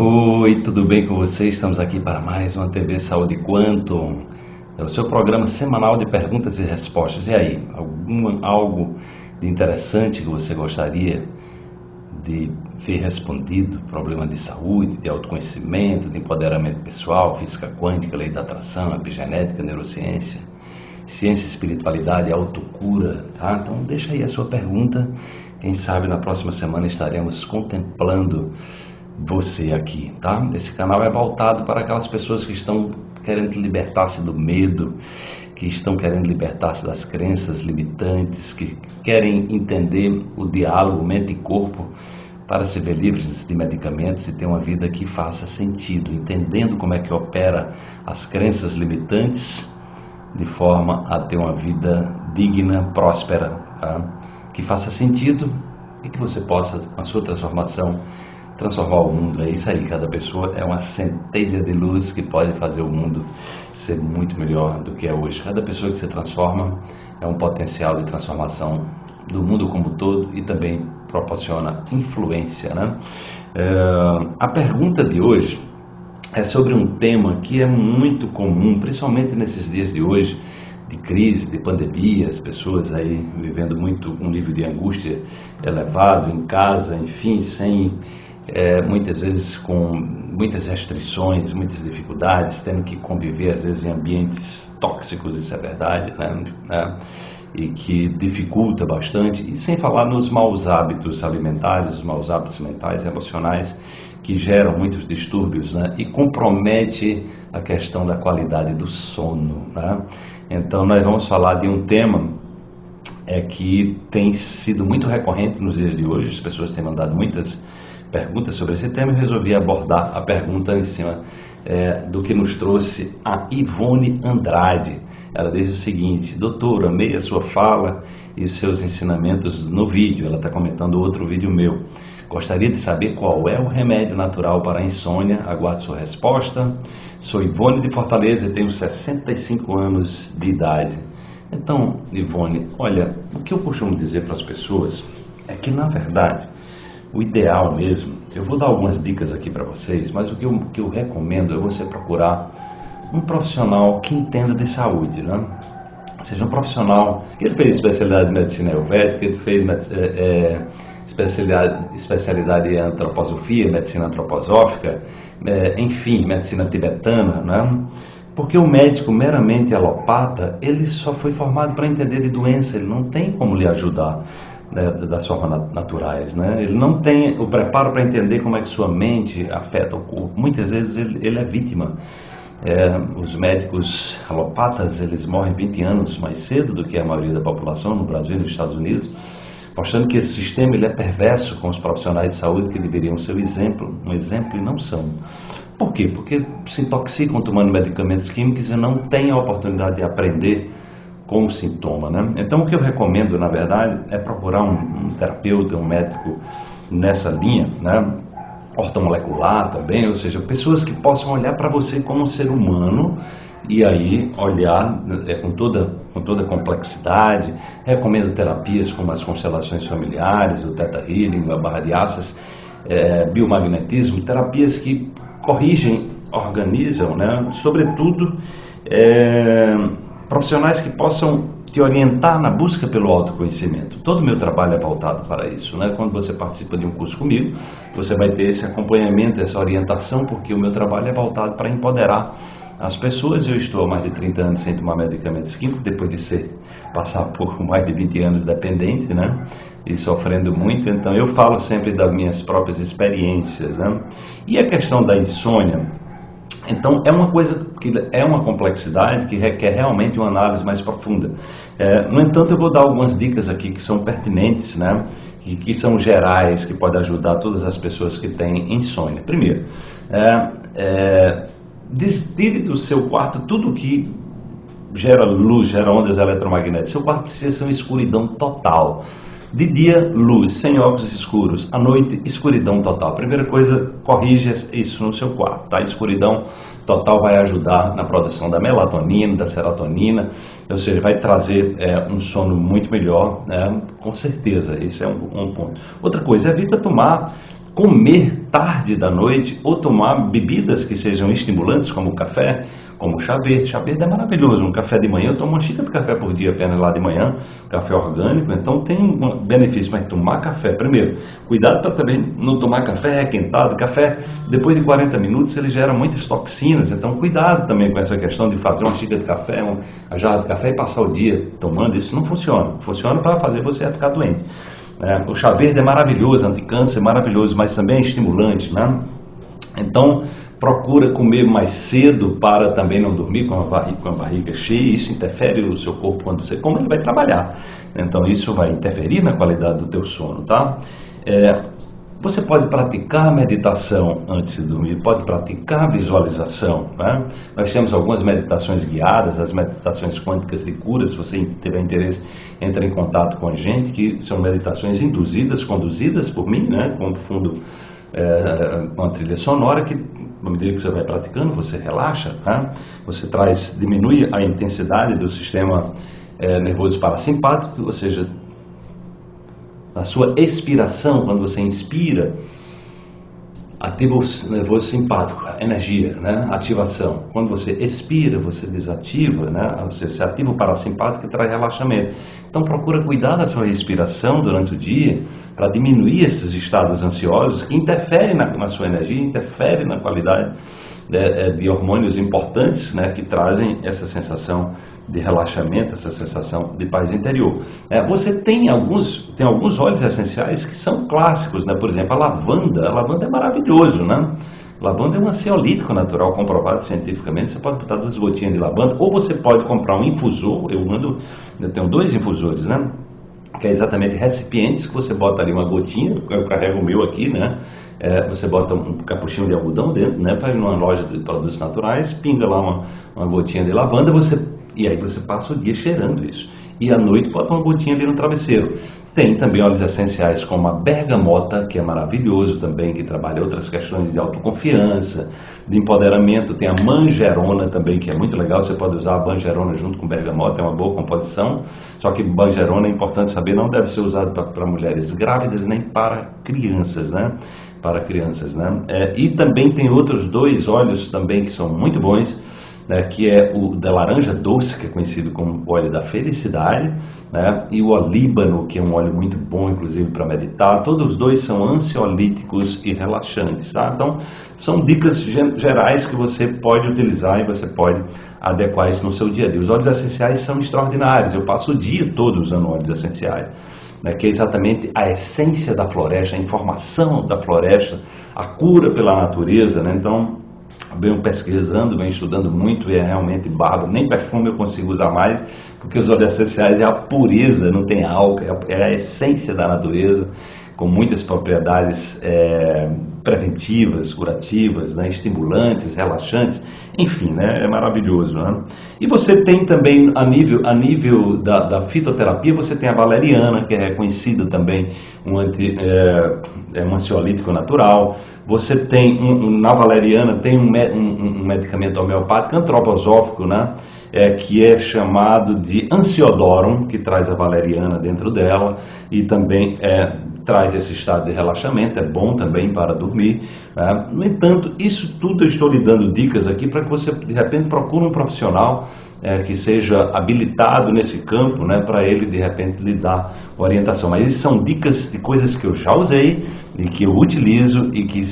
Oi, tudo bem com vocês? Estamos aqui para mais uma TV Saúde Quantum. É o seu programa semanal de perguntas e respostas. E aí, algum, algo de interessante que você gostaria de ver respondido? Problema de saúde, de autoconhecimento, de empoderamento pessoal, física quântica, lei da atração, epigenética, neurociência, ciência, espiritualidade, autocura, tá? Então deixa aí a sua pergunta. Quem sabe na próxima semana estaremos contemplando você aqui, tá? Esse canal é voltado para aquelas pessoas que estão querendo libertar-se do medo, que estão querendo libertar-se das crenças limitantes, que querem entender o diálogo mente e corpo para se ver livres de medicamentos e ter uma vida que faça sentido, entendendo como é que opera as crenças limitantes de forma a ter uma vida digna, próspera, tá? que faça sentido e que você possa, com a sua transformação, transformar o mundo. É isso aí, cada pessoa é uma centelha de luz que pode fazer o mundo ser muito melhor do que é hoje. Cada pessoa que se transforma é um potencial de transformação do mundo como um todo e também proporciona influência. Né? É, a pergunta de hoje é sobre um tema que é muito comum, principalmente nesses dias de hoje, de crise, de pandemia, as pessoas aí vivendo muito um nível de angústia elevado em casa, enfim, sem é, muitas vezes com muitas restrições, muitas dificuldades, tendo que conviver às vezes em ambientes tóxicos, isso é verdade, né? É, e que dificulta bastante, e sem falar nos maus hábitos alimentares, os maus hábitos mentais emocionais que geram muitos distúrbios né? e compromete a questão da qualidade do sono. Né? Então nós vamos falar de um tema é que tem sido muito recorrente nos dias de hoje, as pessoas têm mandado muitas perguntas sobre esse tema e resolvi abordar a pergunta em cima é, do que nos trouxe a Ivone Andrade. Ela diz o seguinte: Doutor, amei a sua fala e seus ensinamentos no vídeo. Ela está comentando outro vídeo meu. Gostaria de saber qual é o remédio natural para a insônia. Aguardo sua resposta. Sou Ivone de Fortaleza e tenho 65 anos de idade. Então, Ivone, olha, o que eu costumo dizer para as pessoas é que, na verdade, o ideal mesmo, eu vou dar algumas dicas aqui para vocês, mas o que eu, que eu recomendo é você procurar um profissional que entenda de saúde, né? Seja um profissional que ele fez especialidade em medicina ayurvédica, ele fez é, é, especialidade, especialidade em antroposofia, medicina antroposófica, é, enfim, medicina tibetana, né? Porque o médico meramente alopata, ele só foi formado para entender de doença, ele não tem como lhe ajudar né, das formas naturais. Né? Ele não tem o preparo para entender como é que sua mente afeta o corpo. Muitas vezes ele, ele é vítima. É, os médicos alopatas eles morrem 20 anos mais cedo do que a maioria da população no Brasil e nos Estados Unidos, mostrando que esse sistema ele é perverso com os profissionais de saúde que deveriam ser o exemplo, um exemplo e não são. Por quê? Porque se intoxicam tomando medicamentos químicos e não têm a oportunidade de aprender com o sintoma. Né? Então, o que eu recomendo, na verdade, é procurar um, um terapeuta, um médico nessa linha, né? ortomolecular também, ou seja, pessoas que possam olhar para você como um ser humano e aí olhar é, com toda com toda a complexidade. Recomendo terapias como as constelações familiares, o Theta Healing, a barra de aças, é, biomagnetismo, terapias que corrigem, organizam, né? sobretudo é, profissionais que possam te orientar na busca pelo autoconhecimento. Todo o meu trabalho é voltado para isso. Né? Quando você participa de um curso comigo, você vai ter esse acompanhamento, essa orientação, porque o meu trabalho é voltado para empoderar as pessoas. Eu estou há mais de 30 anos sem tomar medicamentos químicos, depois de ser passar por mais de 20 anos dependente, né? E sofrendo muito. Então eu falo sempre das minhas próprias experiências, né? E a questão da insônia, então, é uma coisa que é uma complexidade que requer realmente uma análise mais profunda. É, no entanto, eu vou dar algumas dicas aqui que são pertinentes, né? E que são gerais, que podem ajudar todas as pessoas que têm insônia. Primeiro, é, é, do seu quarto tudo que gera luz, gera ondas eletromagnéticas. Seu quarto precisa ser uma escuridão total. De dia, luz, sem óculos escuros. À noite, escuridão total. Primeira coisa, corrija isso no seu quarto, tá? Escuridão total vai ajudar na produção da melatonina, da serotonina, ou seja, vai trazer é, um sono muito melhor, né? com certeza. Esse é um, um ponto. Outra coisa, evita tomar comer tarde da noite ou tomar bebidas que sejam estimulantes, como café, como chá verde. Chá verde é maravilhoso. Um café de manhã, eu tomo uma xícara de café por dia apenas lá de manhã, café orgânico, então tem um benefício. Mas tomar café, primeiro, cuidado para também não tomar café requentado. Café, depois de 40 minutos, ele gera muitas toxinas, então cuidado também com essa questão de fazer uma xícara de café, uma jarra de café e passar o dia tomando. Isso não funciona. Funciona para fazer você ficar doente. É, o chá verde é maravilhoso, anticâncer, maravilhoso, mas também é estimulante, né? Então, procura comer mais cedo para também não dormir com a, barriga, com a barriga cheia. Isso interfere o seu corpo quando você come, ele vai trabalhar. Então, isso vai interferir na qualidade do teu sono, tá? É, você pode praticar meditação antes de dormir, pode praticar visualização. Né? Nós temos algumas meditações guiadas, as meditações quânticas de cura. Se você tiver interesse, entre em contato com a gente, que são meditações induzidas, conduzidas por mim, né? com fundo, é, uma trilha sonora que à medida que você vai praticando, você relaxa, né? você traz, diminui a intensidade do sistema é, nervoso parasimpático, ou seja, na sua expiração, quando você inspira, ativa o nervoso simpático, energia, né? ativação. Quando você expira, você desativa, né? você ativa o parasimpático e traz relaxamento. Então procura cuidar da sua respiração durante o dia para diminuir esses estados ansiosos que interferem na, na sua energia, interferem na qualidade de, é, de hormônios importantes né, que trazem essa sensação de relaxamento, essa sensação de paz interior. É, você tem alguns, tem alguns óleos essenciais que são clássicos, né? por exemplo, a lavanda. A lavanda é maravilhoso, né? Lavanda é um ansiolítico natural comprovado cientificamente. Você pode botar duas gotinhas de lavanda, ou você pode comprar um infusor. Eu ando, eu tenho dois infusores, né? Que é exatamente recipientes que você bota ali uma gotinha. Eu carrego o meu aqui, né? É, você bota um capuchinho de algodão dentro, né? Para ir numa loja de produtos naturais, pinga lá uma, uma gotinha de lavanda, você e aí você passa o dia cheirando isso. E à noite bota uma gotinha ali no travesseiro. Tem também óleos essenciais como a bergamota, que é maravilhoso também, que trabalha outras questões de autoconfiança, de empoderamento. Tem a manjerona também, que é muito legal. Você pode usar a manjerona junto com bergamota, é uma boa composição. Só que manjerona é importante saber, não deve ser usado para mulheres grávidas nem para crianças, né? Para crianças, né? É, e também tem outros dois óleos também que são muito bons, né, que é o da laranja doce, que é conhecido como óleo da felicidade, né, e o olíbano, que é um óleo muito bom, inclusive, para meditar. Todos os dois são ansiolíticos e relaxantes. Tá? Então, são dicas gerais que você pode utilizar e você pode adequar isso no seu dia a dia. Os óleos essenciais são extraordinários. Eu passo o dia todo usando óleos essenciais né, que é exatamente a essência da floresta, a informação da floresta, a cura pela natureza. Né? Então, venho pesquisando, venho estudando muito e é realmente bárbaro. Nem perfume eu consigo usar mais, porque os óleos essenciais é a pureza, não tem álcool, é, é a essência da natureza com muitas propriedades é, preventivas, curativas, né, estimulantes, relaxantes, enfim, né, é maravilhoso. Né? E você tem também, a nível, a nível da, da, fitoterapia, você tem a valeriana, que é reconhecida também um, anti, é, é um ansiolítico natural. Você tem, um, na valeriana, tem um, um, um medicamento homeopático antroposófico, né? é, que é chamado de Ansiodorum, que traz a valeriana dentro dela, e também é, traz esse estado de relaxamento, é bom também para dormir. Né? No entanto, isso tudo eu estou lhe dando dicas aqui para que você, de repente, procure um profissional é, que seja habilitado nesse campo, né, para ele, de repente, lhe dar orientação. Mas são dicas de coisas que eu já usei e que eu utilizo e que,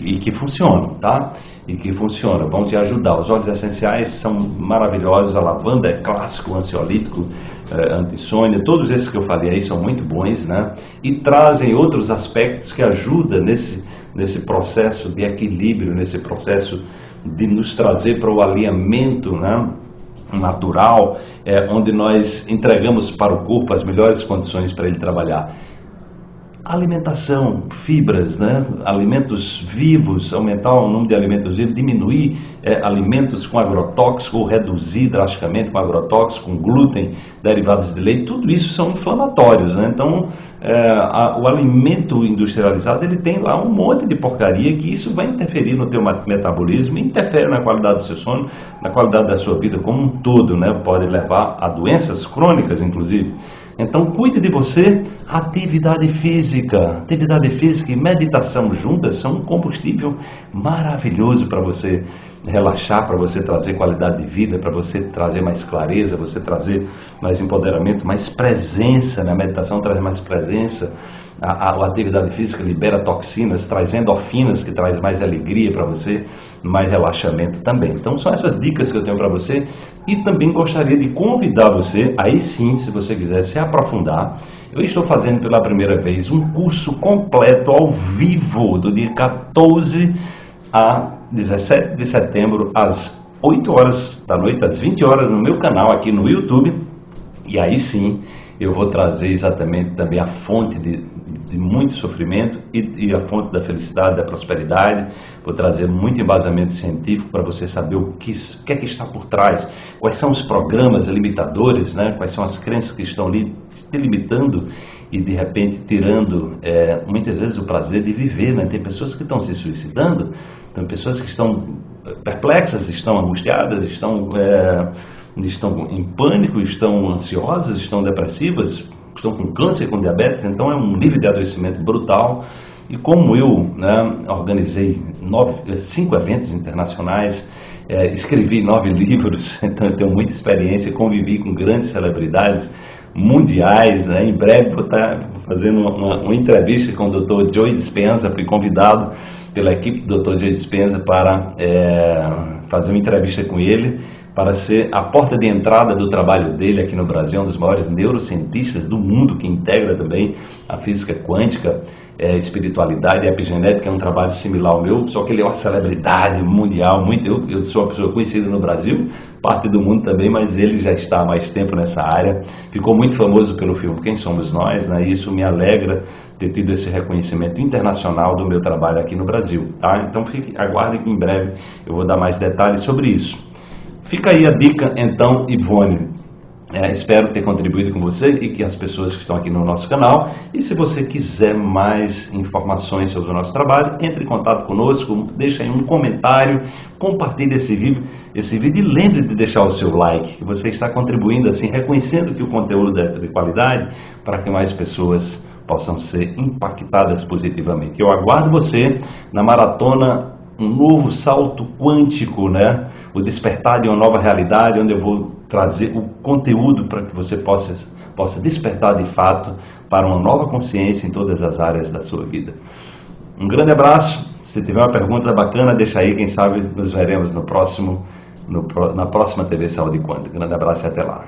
e que funcionam, tá? e que funciona, vão te ajudar. Os óleos essenciais são maravilhosos, a lavanda é clássico, ansiolítico, é, antissônia, todos esses que eu falei aí são muito bons, né? E trazem outros aspectos que ajudam nesse, nesse processo de equilíbrio, nesse processo de nos trazer para o alinhamento, né? natural, é, onde nós entregamos para o corpo as melhores condições para ele trabalhar. Alimentação, fibras, né? alimentos vivos, aumentar o número de alimentos vivos, diminuir é, alimentos com agrotóxico ou reduzir drasticamente com agrotóxico, com glúten, derivados de leite, tudo isso são inflamatórios. Né? Então, é, a, o alimento industrializado ele tem lá um monte de porcaria que isso vai interferir no teu metabolismo, interfere na qualidade do seu sono, na qualidade da sua vida como um todo, né? pode levar a doenças crônicas, inclusive. Então cuide de você, atividade física. Atividade física e meditação juntas são um combustível maravilhoso para você relaxar, para você trazer qualidade de vida, para você trazer mais clareza, você trazer mais empoderamento, mais presença. Né? A meditação traz mais presença. A, a, a atividade física libera toxinas, traz endorfinas, que traz mais alegria para você, mais relaxamento também. Então são essas dicas que eu tenho para você e também gostaria de convidar você, aí sim, se você quiser se aprofundar, eu estou fazendo pela primeira vez um curso completo ao vivo do dia 14 a 17 de setembro, às 8 horas da noite, às 20 horas, no meu canal aqui no YouTube. E aí sim eu vou trazer exatamente também a fonte de, de muito sofrimento e, e, a fonte da felicidade, da prosperidade. Vou trazer muito embasamento científico para você saber o que, o que é que está por trás, quais são os programas limitadores, né? quais são as crenças que estão ali te limitando e de repente tirando é, muitas vezes o prazer de viver. Né? Tem pessoas que estão se suicidando, tem pessoas que estão perplexas, estão angustiadas, estão, é, estão em pânico, estão ansiosas, estão depressivas, estão com câncer, com diabetes, então é um nível de adoecimento brutal. E como eu né, organizei nove, cinco eventos internacionais, é, escrevi nove livros, então eu tenho muita experiência, convivi com grandes celebridades mundiais. Né? Em breve vou estar fazendo uma, uma entrevista com o Dr. Joe Dispenza, fui convidado pela equipe do Dr. Joe Dispenza para é, fazer uma entrevista com ele, para ser a porta de entrada do trabalho dele aqui no Brasil, um dos maiores neurocientistas do mundo, que integra também a física quântica é, espiritualidade e epigenética é um trabalho similar ao meu, só que ele é uma celebridade mundial. Muito, eu, eu sou uma pessoa conhecida no Brasil, parte do mundo também, mas ele já está há mais tempo nessa área. Ficou muito famoso pelo filme Quem Somos Nós, né? E isso me alegra ter tido esse reconhecimento internacional do meu trabalho aqui no Brasil. Tá? Então fique, aguardem que em breve eu vou dar mais detalhes sobre isso. Fica aí a dica, então, Ivone. É, espero ter contribuído com você e que as pessoas que estão aqui no nosso canal. E se você quiser mais informações sobre o nosso trabalho, entre em contato conosco, deixe aí um comentário, compartilhe esse vídeo, esse vídeo e lembre de deixar o seu like, que você está contribuindo assim, reconhecendo que o conteúdo é de qualidade para que mais pessoas possam ser impactadas positivamente. Eu aguardo você na maratona um novo salto quântico, né? O despertar de uma nova realidade, onde eu vou trazer o conteúdo para que você possa, possa despertar de fato para uma nova consciência em todas as áreas da sua vida. Um grande abraço. Se tiver uma pergunta bacana, deixa aí. Quem sabe nos veremos no próximo, no, na próxima TV Saúde Quântica. Grande abraço e até lá.